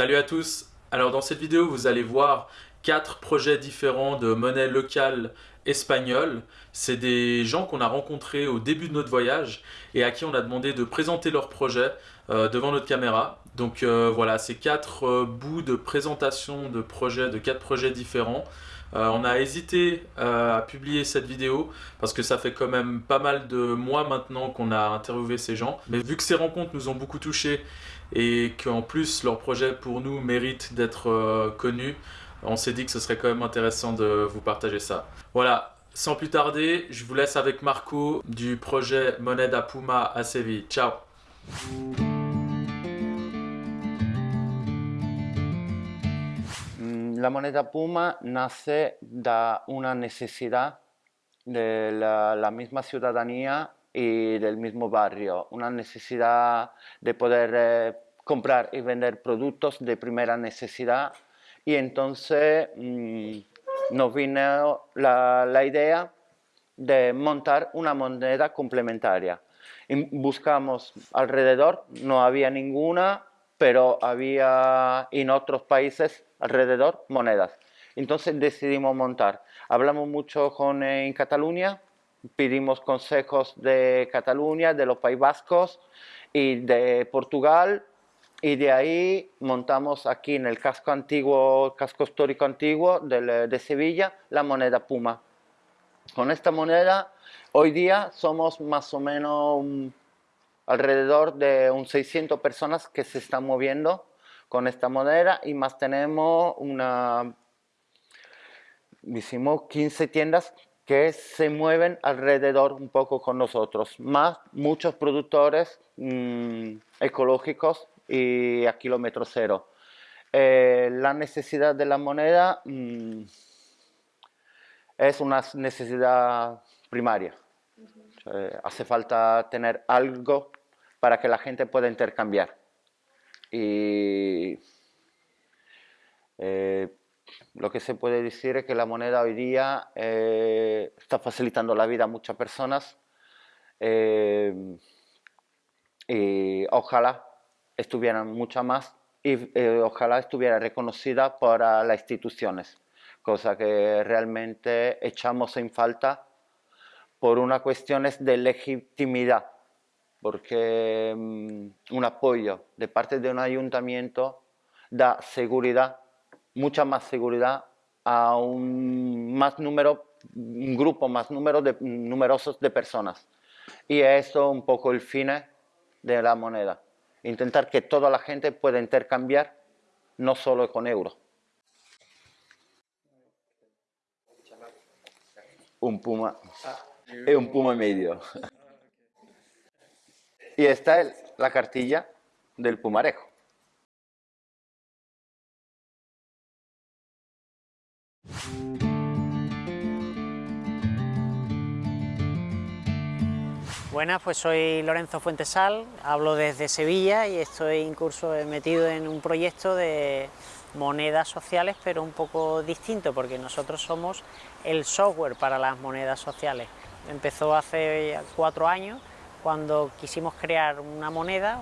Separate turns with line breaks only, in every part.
Salut à tous Alors dans cette vidéo, vous allez voir quatre projets différents de monnaie locale espagnole. C'est des gens qu'on a rencontrés au début de notre voyage et à qui on a demandé de présenter leur projet euh, devant notre caméra. Donc euh, voilà, c'est quatre euh, bouts de présentation de projets, de quatre projets différents. on a hésité à publier cette vidéo parce que ça fait quand même pas mal de mois maintenant qu'on a interviewé ces gens. Mais vu que ces rencontres nous ont beaucoup touchés et qu'en plus leur projet pour nous mérite d'être connu, on s'est dit que ce serait quand même intéressant de vous partager ça. Voilà, sans plus tarder, je vous laisse avec Marco du projet Moneda Puma à Séville. Ciao
La moneda Puma nace de una necesidad de la, la, misma ciudadanía y del mismo barrio, una necesidad de poder eh, comprar y vender productos de primera necesidad y entonces mmm, nos vino la, idea de montar una moneda complementaria. Y buscamos alrededor, no había ninguna, pero había en otros países alrededor monedas. Entonces decidimos montar. Hablamos mucho con, eh, en Cataluña, pedimos consejos de Cataluña, de los Países Vascos y de Portugal y de ahí montamos aquí en el casco antiguo, casco histórico antiguo de, de Sevilla, la moneda Puma. Con esta moneda, hoy día somos más o menos alrededor de un 600 personas que se están moviendo con esta moneda y más tenemos una, hicimos 15 tiendas que se mueven alrededor un poco con nosotros, más muchos productores mmm, ecológicos y a kilómetro cero. Eh, la necesidad de la moneda mmm, es una necesidad primaria. Eh, hace falta tener algo para que la gente pueda intercambiar. Y eh, lo que se puede decir es que la moneda hoy día eh, está facilitando la vida a muchas personas eh, y ojalá estuvieran muchas más y eh, ojalá estuviera reconocida por las instituciones, cosa que realmente echamos en falta por una cuestión de legitimidad, porque um, un apoyo de parte de un ayuntamiento da seguridad, mucha más seguridad a un más número, un grupo más número de, numerosos de personas. Y eso un poco el fin de la moneda intentar que toda la gente pueda intercambiar, no solo con euros. Un puma y un puma medio. Y esta es la cartilla del pumarejo.
Buenas, pues soy Lorenzo Fuentesal, hablo desde Sevilla y estoy incluso metido en un proyecto de monedas sociales, pero un poco distinto, porque nosotros somos el software para las monedas sociales. Empezó hace cuatro años, cuando quisimos crear una moneda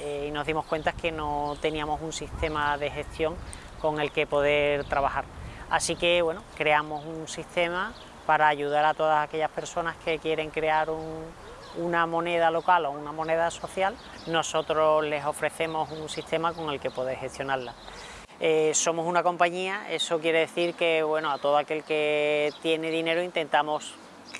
eh, y nos dimos cuenta que no teníamos un sistema de gestión con el que poder trabajar. Así que, bueno, creamos un sistema para ayudar a todas aquellas personas que quieren crear un, una moneda local o una moneda social, nosotros les ofrecemos un sistema con el que poder gestionarla. Eh, somos una compañía, eso quiere decir que bueno, a todo aquel que tiene dinero intentamos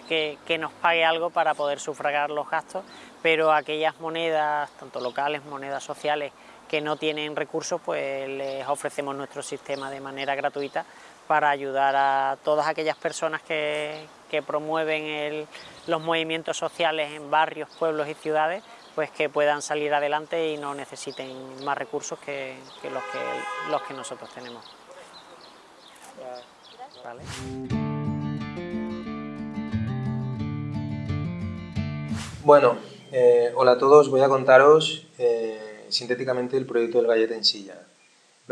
que, que, nos pague algo para poder sufragar los gastos, pero aquellas monedas, tanto locales, monedas sociales, que no tienen recursos, pues les ofrecemos nuestro sistema de manera gratuita para ayudar a todas aquellas personas que, promueven los movimientos sociales en barrios, pueblos y ciudades, pues que puedan salir adelante y no necesiten más recursos que, los, que nosotros tenemos. ¿Vale?
Bueno, eh, hola a todos, voy a contaros eh, sintéticamente el proyecto del Galleta en Silla.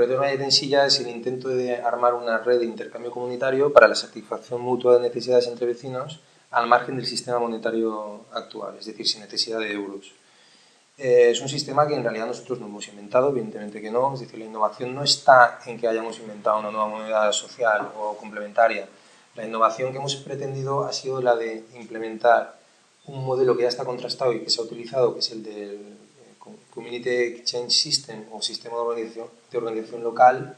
Del Galleta en Silla es el intento de armar una red de intercambio comunitario para la satisfacción mutua de necesidades entre vecinos al margen del sistema monetario actual, es decir, sin necesidad de euros. eh, es un sistema que en realidad nosotros no hemos inventado, evidentemente que no, es decir, la innovación no está en que hayamos inventado una nueva moneda social o complementaria. La innovación que hemos pretendido ha sido la de implementar un modelo que ya está contrastado y que se ha utilizado, que es el del Community Exchange System o sistema de organización, de organización local,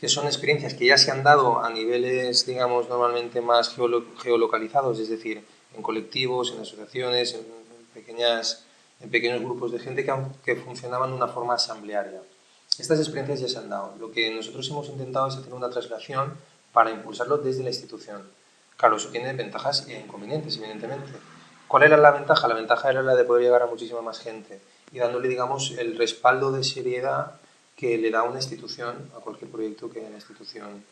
que son experiencias que ya se han dado a niveles, digamos, normalmente más geolocalizados, es decir, en colectivos, en asociaciones, en pequeñas en pequeños grupos de gente que, que funcionaban de una forma asamblearia. Estas experiencias ya se han dado. Lo que nosotros hemos intentado es hacer una traslación para impulsarlo desde la institución. Claro, eso tiene ventajas e inconvenientes, evidentemente. ¿Cuál era la ventaja? La ventaja era la de poder llegar a muchísima más gente y dándole, digamos, el respaldo de seriedad que le da una institución a cualquier proyecto que la institución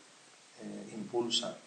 eh, impulsa.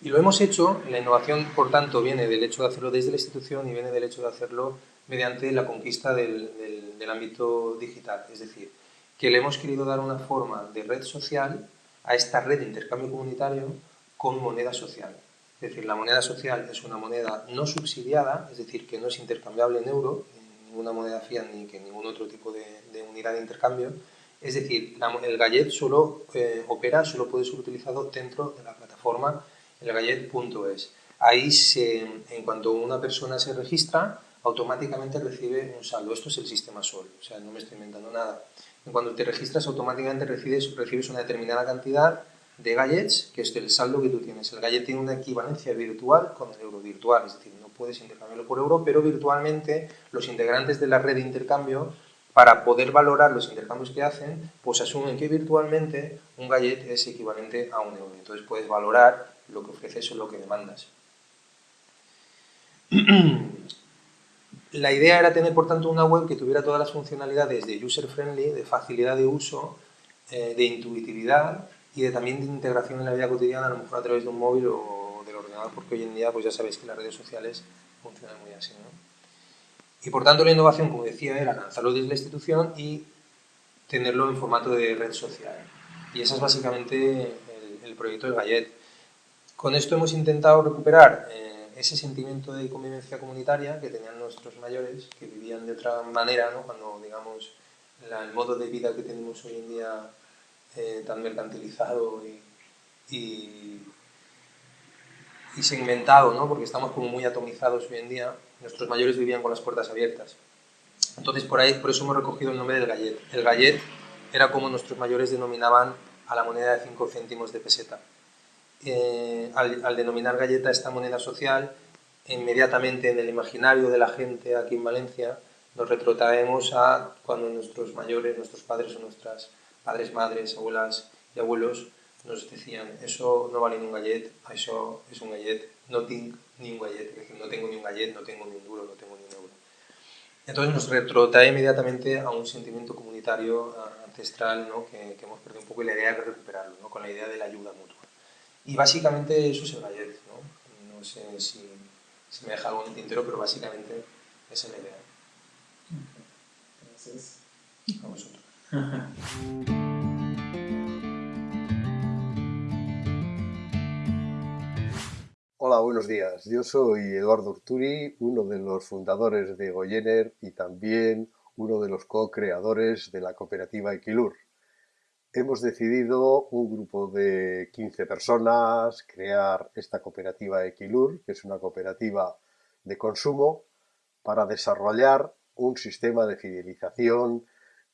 Y lo hemos hecho, la innovación, por tanto, viene del hecho de hacerlo desde la institución y viene del hecho de hacerlo mediante la conquista del, del, ámbito digital. Es decir, que le hemos querido dar una forma de red social a esta red de intercambio comunitario con moneda social. Es decir, la moneda social es una moneda no subsidiada, es decir, que no es intercambiable en euro, en ninguna moneda fiat ni que ningún otro tipo de, unidad de intercambio. Es decir, el gallet solo eh, opera, solo puede ser utilizado dentro de la plataforma elgallet.es. Ahí, se, en cuanto una persona se registra, automáticamente recibe un saldo. Esto es el sistema SOL, o sea, no me estoy inventando nada. Cuando te registras, automáticamente recibes, recibes una determinada cantidad de gallets, que es el saldo que tú tienes. El gallet tiene una equivalencia virtual con el euro virtual, es decir, no puedes intercambiarlo por euro, pero virtualmente los integrantes de la red de intercambio, para poder valorar los intercambios que hacen, pues asumen que virtualmente un gallet es equivalente a un euro. Entonces puedes valorar lo que ofreces o lo que demandas. La idea era tener, por tanto, una web que tuviera todas las funcionalidades de user-friendly, de facilidad de uso, eh, de intuitividad y de, también de integración en la vida cotidiana, a lo mejor a través de un móvil o del ordenador, porque hoy en día pues ya sabéis que las redes sociales funcionan muy así. Y por tanto la innovación, como decía, era lanzarlo desde la institución y tenerlo en formato de red social. Y ese es básicamente el, proyecto del Gallet. Con esto hemos intentado recuperar... Eh, ese sentimiento de convivencia comunitaria que tenían nuestros mayores, que vivían de otra manera, ¿no? cuando digamos el modo de vida que tenemos hoy en día eh, tan mercantilizado y, y, segmentado, ¿no? porque estamos como muy atomizados hoy en día, nuestros mayores vivían con las puertas abiertas. Entonces por ahí, por eso hemos recogido el nombre del gallet. El gallet era como nuestros mayores denominaban a la moneda de 5 céntimos de peseta. Eh, al, denominar galleta esta moneda social, inmediatamente en el imaginario de la gente aquí en Valencia, nos retrotraemos a cuando nuestros mayores, nuestros padres o nuestras padres, madres, abuelas y abuelos nos decían, eso no vale ni un gallet, eso es un gallet, no tengo ni un gallet, es decir, no tengo ni un gallet, no tengo ni un duro, no tengo ni un euro. Entonces nos retrotrae inmediatamente a un sentimiento comunitario ancestral ¿no? que, que, hemos perdido un poco y la idea de recuperarlo, ¿no? con la idea de la ayuda mutua. Y básicamente eso es el gallet, ¿no? No sé si, si, me deja algo en el tintero, pero básicamente esa es la idea. Gracias. A vosotros.
Hola, buenos días. Yo soy Eduardo Urturi, uno de los fundadores de Goyener y también uno de los co-creadores de la cooperativa Equilur hemos decidido un grupo de 15 personas crear esta cooperativa Equilur, que es una cooperativa de consumo, para desarrollar un sistema de fidelización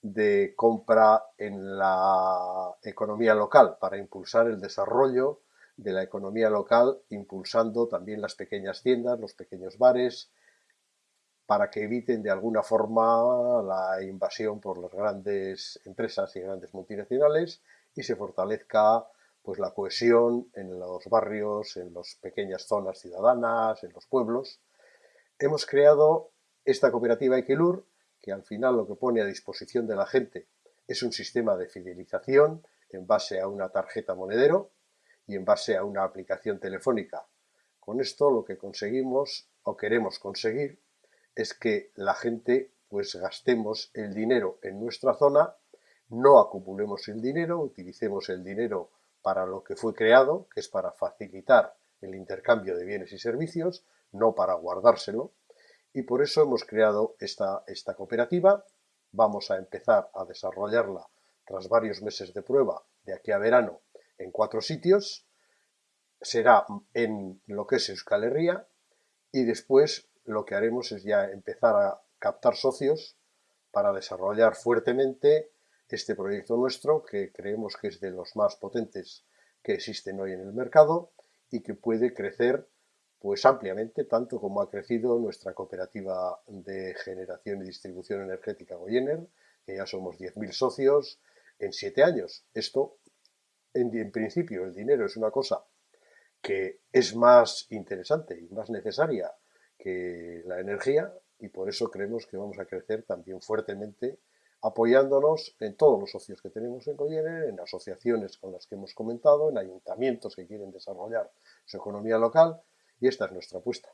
de compra en la economía local, para impulsar el desarrollo de la economía local, impulsando también las pequeñas tiendas, los pequeños bares, para que eviten de alguna forma la invasión por las grandes empresas y grandes multinacionales y se fortalezca pues, la cohesión en los barrios, en las pequeñas zonas ciudadanas, en los pueblos. Hemos creado esta cooperativa Equilur, que al final lo que pone a disposición de la gente es un sistema de fidelización en base a una tarjeta monedero y en base a una aplicación telefónica. Con esto lo que conseguimos o queremos conseguir es que la gente pues gastemos el dinero en nuestra zona, no acumulemos el dinero, utilicemos el dinero para lo que fue creado, que es para facilitar el intercambio de bienes y servicios, no para guardárselo, Y por eso hemos creado esta, esta cooperativa. Vamos a empezar a desarrollarla tras varios meses de prueba de aquí a verano en cuatro sitios. Será en lo que es Euskal Herria y después lo que haremos es ya empezar a captar socios para desarrollar fuertemente este proyecto nuestro que creemos que es de los más potentes que existen hoy en el mercado y que puede crecer pues ampliamente, tanto como ha crecido nuestra cooperativa de generación y distribución energética Goyener, que ya somos 10.000 socios en 7 años. Esto, en, principio, el dinero es una cosa que es más interesante y más necesaria que la energía y por eso creemos que vamos a crecer también fuertemente apoyándonos en todos los socios que tenemos en Goyener, en asociaciones con las que hemos comentado, en ayuntamientos que quieren desarrollar su economía local y esta es nuestra apuesta.